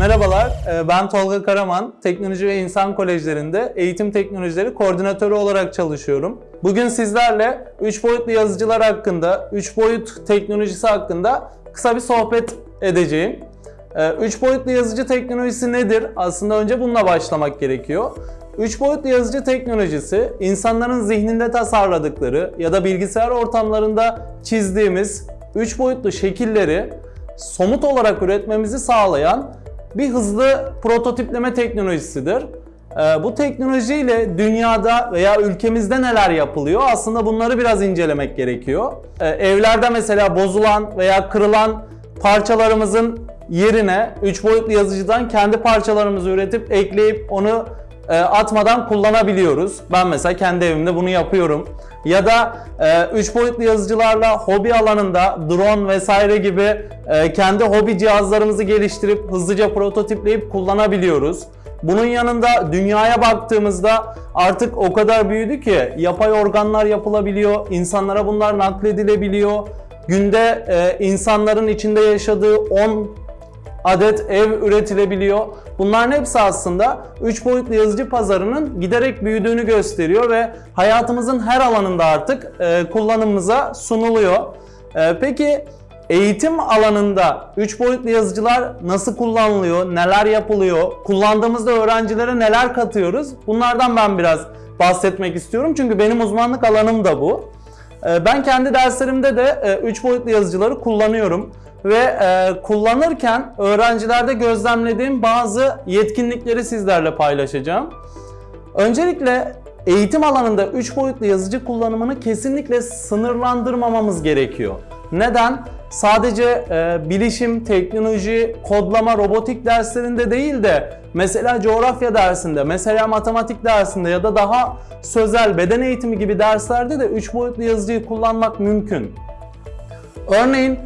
Merhabalar, e, ben Tolga Karaman. Teknoloji ve İnsan Kolejlerinde eğitim teknolojileri koordinatörü olarak çalışıyorum. Bugün sizlerle 3 boyutlu yazıcılar hakkında, 3 boyut teknolojisi hakkında kısa bir sohbet edeceğim. 3 boyutlu yazıcı teknolojisi nedir? Aslında önce bununla başlamak gerekiyor. 3 boyutlu yazıcı teknolojisi insanların zihninde tasarladıkları ya da bilgisayar ortamlarında çizdiğimiz 3 boyutlu şekilleri somut olarak üretmemizi sağlayan bir hızlı prototipleme teknolojisidir. Ee, Bu teknolojiyle dünyada veya ülkemizde neler yapılıyor? Aslında bunları biraz incelemek gerekiyor. Ee, Evlerde mesela bozulan veya kırılan parçalarımızın yerine 3 boyutlu yazıcıdan kendi parçalarımızı üretip ekleyip onu atmadan kullanabiliyoruz. Ben mesela kendi evimde bunu yapıyorum. Ya da 3 boyutlu yazıcılarla hobi alanında drone vesaire gibi e, kendi hobi cihazlarımızı geliştirip hızlıca prototipleyip kullanabiliyoruz. Bunun yanında dünyaya baktığımızda artık o kadar büyüdü ki yapay organlar yapılabiliyor, insanlara bunlar nakledilebiliyor. Günde e, insanların içinde yaşadığı 10 adet ev üretilebiliyor. Bunların hepsi aslında 3 boyutlu yazıcı pazarının giderek büyüdüğünü gösteriyor ve hayatımızın her alanında artık e, kullanımımıza sunuluyor. E, peki eğitim alanında 3 boyutlu yazıcılar nasıl kullanılıyor, neler yapılıyor, kullandığımızda öğrencilere neler katıyoruz? Bunlardan ben biraz bahsetmek istiyorum çünkü benim uzmanlık alanım da bu. E, Ben kendi derslerimde de 3 boyutlu yazıcıları kullanıyorum ve e, kullanırken öğrencilerde gözlemlediğim bazı yetkinlikleri sizlerle paylaşacağım. Öncelikle eğitim alanında 3 boyutlu yazıcı kullanımını kesinlikle sınırlandırmamamız gerekiyor. Neden? Sadece e, bilişim, teknoloji, kodlama, robotik derslerinde değil de mesela coğrafya dersinde, mesela matematik dersinde ya da daha sözel beden eğitimi gibi derslerde de 3 boyutlu yazıcıyı kullanmak mümkün. Örneğin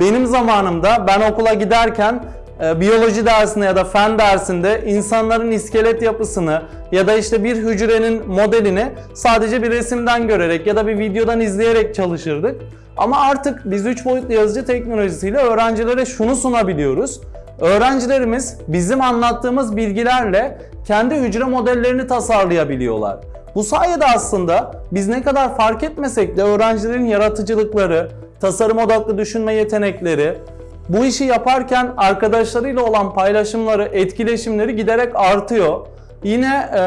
benim zamanımda ben okula giderken e, biyoloji dersinde ya da fen dersinde insanların iskelet yapısını ya da işte bir hücrenin modelini sadece bir resimden görerek ya da bir videodan izleyerek çalışırdık. Ama artık biz 3 boyutlu yazıcı teknolojisiyle öğrencilere şunu sunabiliyoruz. Öğrencilerimiz bizim anlattığımız bilgilerle kendi hücre modellerini tasarlayabiliyorlar. Bu sayede aslında biz ne kadar fark etmesek de öğrencilerin yaratıcılıkları, tasarım odaklı düşünme yetenekleri, bu işi yaparken arkadaşlarıyla olan paylaşımları, etkileşimleri giderek artıyor. Yine e,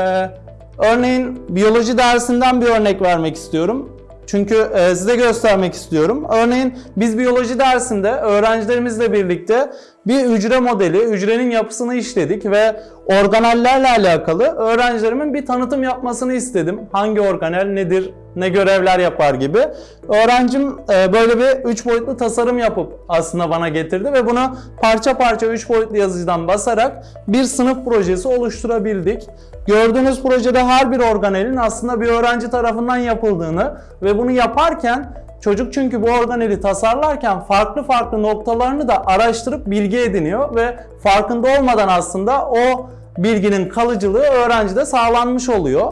örneğin biyoloji dersinden bir örnek vermek istiyorum. Çünkü e, size göstermek istiyorum. Örneğin biz biyoloji dersinde öğrencilerimizle birlikte bir hücre modeli, hücrenin yapısını işledik ve organellerle alakalı öğrencilerimin bir tanıtım yapmasını istedim. Hangi organel nedir, ne görevler yapar gibi. Öğrencim e, böyle bir 3 boyutlu tasarım yapıp aslında bana getirdi ve bunu parça parça 3 boyutlu yazıcıdan basarak bir sınıf projesi oluşturabildik. Gördüğünüz projede her bir organelin aslında bir öğrenci tarafından yapıldığını ve bunu yaparken çocuk çünkü bu organeli tasarlarken farklı farklı noktalarını da araştırıp bilgi ediniyor ve farkında olmadan aslında o bilginin kalıcılığı öğrencide sağlanmış oluyor.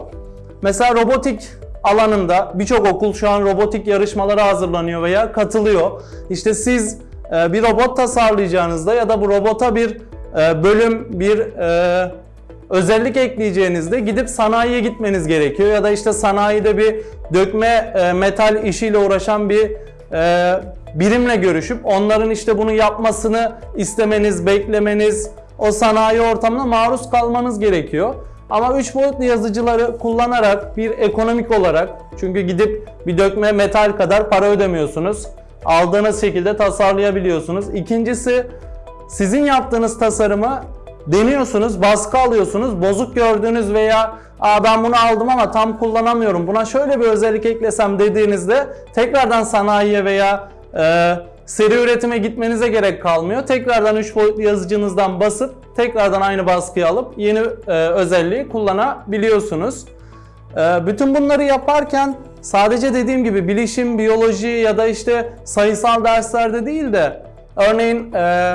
Mesela robotik alanında birçok okul şu an robotik yarışmalara hazırlanıyor veya katılıyor. İşte siz e, bir robot tasarlayacağınızda ya da bu robota bir e, bölüm, bir e, özellik ekleyeceğinizde gidip sanayiye gitmeniz gerekiyor ya da işte sanayide bir dökme metal işiyle uğraşan bir birimle görüşüp onların işte bunu yapmasını istemeniz, beklemeniz, o sanayi ortamına maruz kalmanız gerekiyor. Ama 3 boyutlu yazıcıları kullanarak bir ekonomik olarak çünkü gidip bir dökme metal kadar para ödemiyorsunuz. Aldığınız şekilde tasarlayabiliyorsunuz. İkincisi sizin yaptığınız tasarımı deniyorsunuz, baskı alıyorsunuz, bozuk gördüğünüz veya Aa ben bunu aldım ama tam kullanamıyorum. Buna şöyle bir özellik eklesem dediğinizde tekrardan sanayiye veya e, seri üretime gitmenize gerek kalmıyor. Tekrardan 3 boyutlu yazıcınızdan basıp tekrardan aynı baskıyı alıp yeni e, özelliği kullanabiliyorsunuz. E, bütün bunları yaparken sadece dediğim gibi bilişim, biyoloji ya da işte sayısal derslerde değil de örneğin e,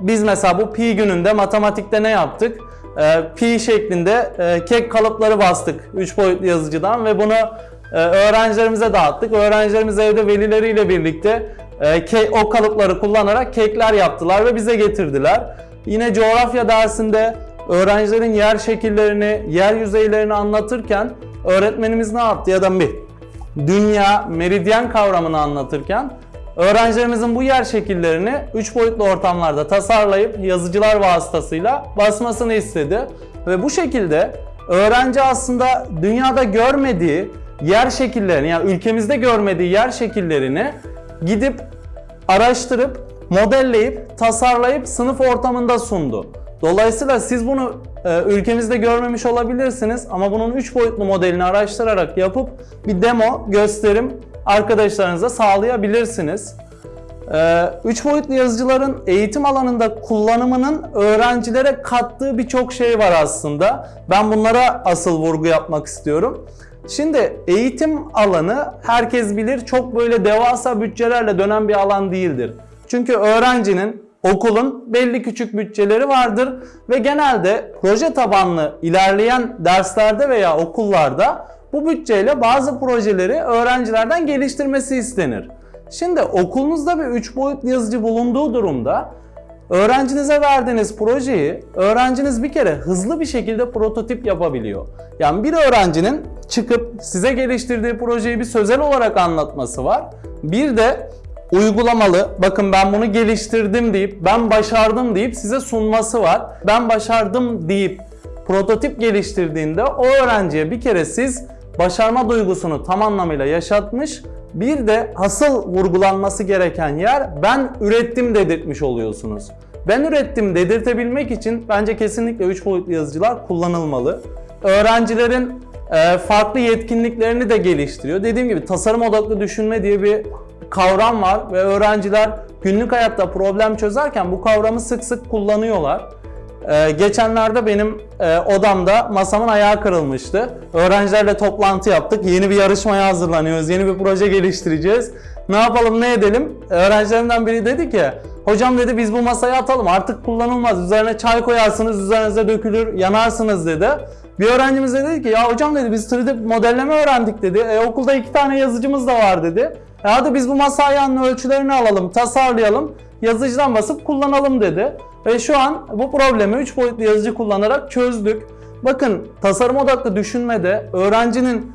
biz mesela bu pi gününde matematikte ne yaptık? Ee, pi şeklinde e, kek kalıpları bastık 3 boyutlu yazıcıdan ve bunu e, öğrencilerimize dağıttık. Öğrencilerimiz evde velileriyle birlikte e, o kalıpları kullanarak kekler yaptılar ve bize getirdiler. Yine coğrafya dersinde öğrencilerin yer şekillerini, yer yüzeylerini anlatırken öğretmenimiz ne yaptı ya da bir dünya, meridyen kavramını anlatırken öğrencilerimizin bu yer şekillerini 3 boyutlu ortamlarda tasarlayıp yazıcılar vasıtasıyla basmasını istedi. Ve bu şekilde öğrenci aslında dünyada görmediği yer şekillerini yani ülkemizde görmediği yer şekillerini gidip araştırıp, modelleyip, tasarlayıp sınıf ortamında sundu. Dolayısıyla siz bunu e, ülkemizde görmemiş olabilirsiniz ama bunun 3 boyutlu modelini araştırarak yapıp bir demo, gösterim arkadaşlarınıza sağlayabilirsiniz. 3 boyutlu yazıcıların eğitim alanında kullanımının öğrencilere kattığı birçok şey var aslında. Ben bunlara asıl vurgu yapmak istiyorum. Şimdi eğitim alanı herkes bilir çok böyle devasa bütçelerle dönen bir alan değildir. Çünkü öğrencinin okulun belli küçük bütçeleri vardır ve genelde proje tabanlı ilerleyen derslerde veya okullarda bu bütçeyle bazı projeleri öğrencilerden geliştirmesi istenir. Şimdi okulunuzda bir 3 boyutlu yazıcı bulunduğu durumda öğrencinize verdiğiniz projeyi öğrenciniz bir kere hızlı bir şekilde prototip yapabiliyor. Yani bir öğrencinin çıkıp size geliştirdiği projeyi bir sözel olarak anlatması var. Bir de uygulamalı, bakın ben bunu geliştirdim deyip, ben başardım deyip size sunması var. Ben başardım deyip prototip geliştirdiğinde o öğrenciye bir kere siz başarma duygusunu tam anlamıyla yaşatmış, bir de asıl vurgulanması gereken yer ben ürettim dedirtmiş oluyorsunuz. Ben ürettim dedirtebilmek için bence kesinlikle 3 boyutlu yazıcılar kullanılmalı. Öğrencilerin e, farklı yetkinliklerini de geliştiriyor. Dediğim gibi tasarım odaklı düşünme diye bir kavram var ve öğrenciler günlük hayatta problem çözerken bu kavramı sık sık kullanıyorlar. Ee, geçenlerde benim e, odamda masamın ayağı kırılmıştı. Öğrencilerle toplantı yaptık. Yeni bir yarışmaya hazırlanıyoruz. Yeni bir proje geliştireceğiz. Ne yapalım ne edelim? Öğrencilerimden biri dedi ki Hocam dedi biz bu masayı atalım artık kullanılmaz. Üzerine çay koyarsınız, üzerinize dökülür, yanarsınız dedi. Bir öğrencimiz de dedi ki ya hocam dedi biz 3D modelleme öğrendik dedi. E, okulda iki tane yazıcımız da var dedi. E, hadi biz bu masa ayağının ölçülerini alalım, tasarlayalım, yazıcıdan basıp kullanalım dedi. Ve şu an bu problemi 3 boyutlu yazıcı kullanarak çözdük. Bakın tasarım odaklı düşünmede öğrencinin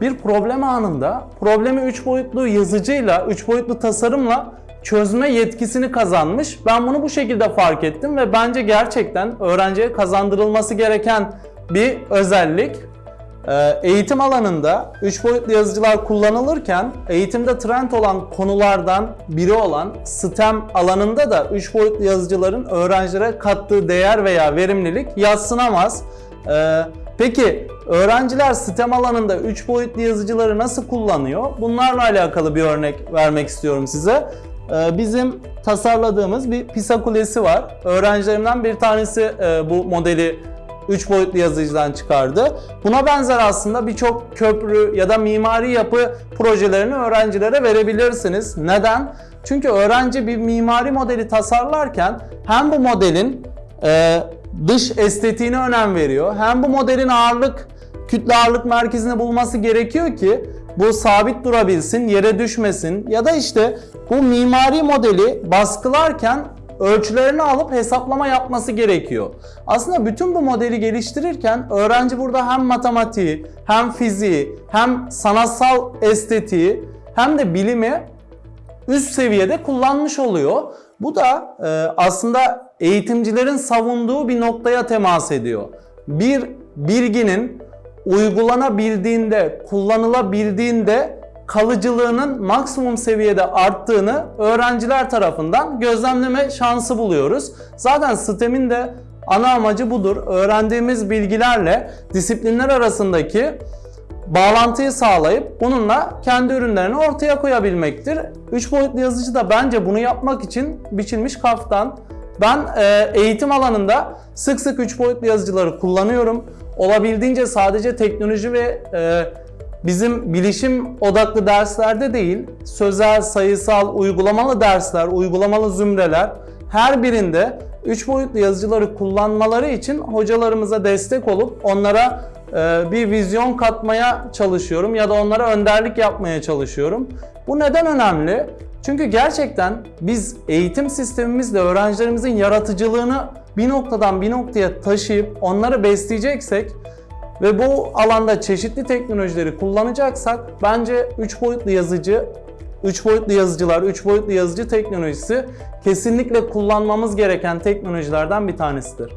bir problem anında problemi 3 boyutlu yazıcıyla, 3 boyutlu tasarımla çözme yetkisini kazanmış. Ben bunu bu şekilde fark ettim ve bence gerçekten öğrenciye kazandırılması gereken bir özellik. Ee, Eğitim alanında 3 boyutlu yazıcılar kullanılırken eğitimde trend olan konulardan biri olan STEM alanında da 3 boyutlu yazıcıların öğrencilere kattığı değer veya verimlilik yadsınamaz. Ee, Peki öğrenciler STEM alanında 3 boyutlu yazıcıları nasıl kullanıyor? Bunlarla alakalı bir örnek vermek istiyorum size. Ee, Bizim tasarladığımız bir PISA kulesi var. Öğrencilerimden bir tanesi e, bu modeli 3 boyutlu yazıcıdan çıkardı. Buna benzer aslında birçok köprü ya da mimari yapı projelerini öğrencilere verebilirsiniz. Neden? Çünkü öğrenci bir mimari modeli tasarlarken hem bu modelin e, dış estetiğine önem veriyor. Hem bu modelin ağırlık, kütle ağırlık merkezini bulması gerekiyor ki bu sabit durabilsin, yere düşmesin ya da işte bu mimari modeli baskılarken ölçülerini alıp hesaplama yapması gerekiyor. Aslında bütün bu modeli geliştirirken öğrenci burada hem matematiği, hem fiziği, hem sanatsal estetiği, hem de bilimi üst seviyede kullanmış oluyor. Bu da e, aslında eğitimcilerin savunduğu bir noktaya temas ediyor. Bir bilginin uygulanabildiğinde, kullanılabildiğinde kalıcılığının maksimum seviyede arttığını öğrenciler tarafından gözlemleme şansı buluyoruz. Zaten STEM'in de ana amacı budur. Öğrendiğimiz bilgilerle disiplinler arasındaki bağlantıyı sağlayıp bununla kendi ürünlerini ortaya koyabilmektir. 3 boyutlu yazıcı da bence bunu yapmak için biçilmiş kaftan. Ben e, eğitim alanında sık sık 3 boyutlu yazıcıları kullanıyorum. Olabildiğince sadece teknoloji ve e, bizim bilişim odaklı derslerde değil, sözel, sayısal, uygulamalı dersler, uygulamalı zümreler her birinde 3 boyutlu yazıcıları kullanmaları için hocalarımıza destek olup onlara e, bir vizyon katmaya çalışıyorum ya da onlara önderlik yapmaya çalışıyorum. Bu neden önemli? Çünkü gerçekten biz eğitim sistemimizle öğrencilerimizin yaratıcılığını bir noktadan bir noktaya taşıyıp onları besleyeceksek ve bu alanda çeşitli teknolojileri kullanacaksak bence 3 boyutlu yazıcı 3 boyutlu yazıcılar, 3 boyutlu yazıcı teknolojisi kesinlikle kullanmamız gereken teknolojilerden bir tanesidir.